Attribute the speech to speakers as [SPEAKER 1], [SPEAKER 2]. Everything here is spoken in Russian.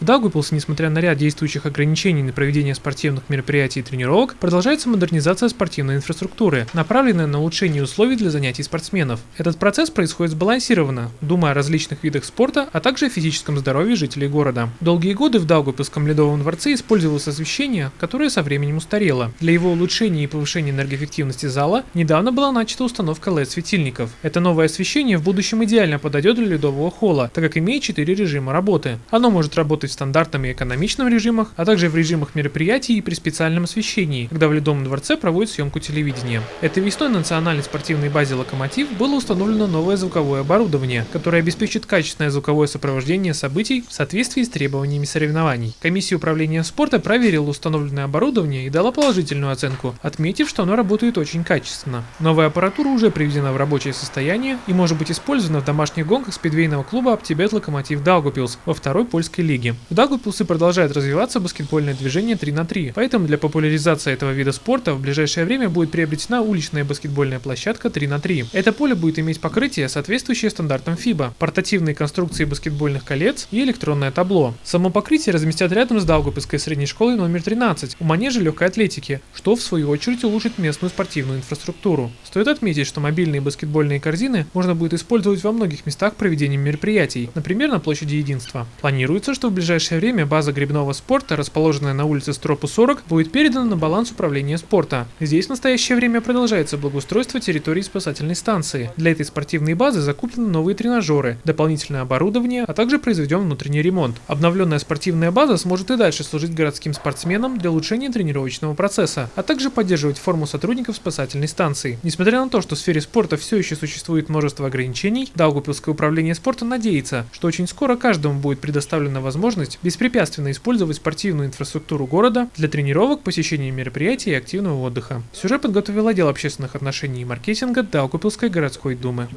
[SPEAKER 1] В Даугавпилсе, несмотря на ряд действующих ограничений на проведение спортивных мероприятий и тренировок, продолжается модернизация спортивной инфраструктуры, направленная на улучшение условий для занятий спортсменов. Этот процесс происходит сбалансированно, думая о различных видах спорта, а также о физическом здоровье жителей города. Долгие годы в Даугавпилском ледовом дворце использовалось освещение, которое со временем устарело. Для его улучшения и повышения энергоэффективности зала недавно была начата установка LED-светильников. Это новое освещение в будущем идеально подойдет для ледового холла, так как имеет 4 режима работы. Оно может работать в стандартном и экономичном режимах, а также в режимах мероприятий и при специальном освещении, когда в Ледовом дворце проводят съемку телевидения. Этой весной на национальной спортивной базе «Локомотив» было установлено новое звуковое оборудование, которое обеспечит качественное звуковое сопровождение событий в соответствии с требованиями соревнований. Комиссия управления спорта проверила установленное оборудование и дала положительную оценку, отметив, что оно работает очень качественно. Новая аппаратура уже приведена в рабочее состояние и может быть использована в домашних гонках спидвейного клуба «Аптибет Локомотив Даугапилс» во второй польской лиге. В Даугапилсе продолжает развиваться баскетбольное движение 3 на 3, поэтому для популяризации этого вида спорта в ближайшее время будет приобретена уличная баскетбольная площадка 3 на 3. Это поле будет иметь покрытие, соответствующее стандартам FIBA, портативные конструкции баскетбольных колец и электронное табло. Само покрытие разместят рядом с Даугапилской средней школой номер 13 у манежа легкой атлетики, что в свою очередь улучшит местную спортивную инфраструктуру. Стоит отметить, что мобильные баскетбольные корзины можно будет использовать во многих местах проведения мероприятий, например, на площади Единства. Планируется, что в ближайшее время база грибного спорта, расположенная на улице Стропу 40, будет передана на баланс управления спорта. Здесь в настоящее время продолжается благоустройство территории спасательной станции. Для этой спортивной базы закуплены новые тренажеры, дополнительное оборудование, а также произведен внутренний ремонт. Обновленная спортивная база сможет и дальше служить городским спортсменам для улучшения тренировочного процесса, а также поддерживать форму сотрудников спасательной станции. Несмотря на то, что в сфере спорта все еще существует множество ограничений, Даугупилское управление спорта надеется, что очень скоро каждому будет предоставлена возможность беспрепятственно использовать спортивную инфраструктуру города для тренировок, посещения мероприятий и активного отдыха. Сюжет подготовил отдел общественных отношений и маркетинга Даугупилской городской думы.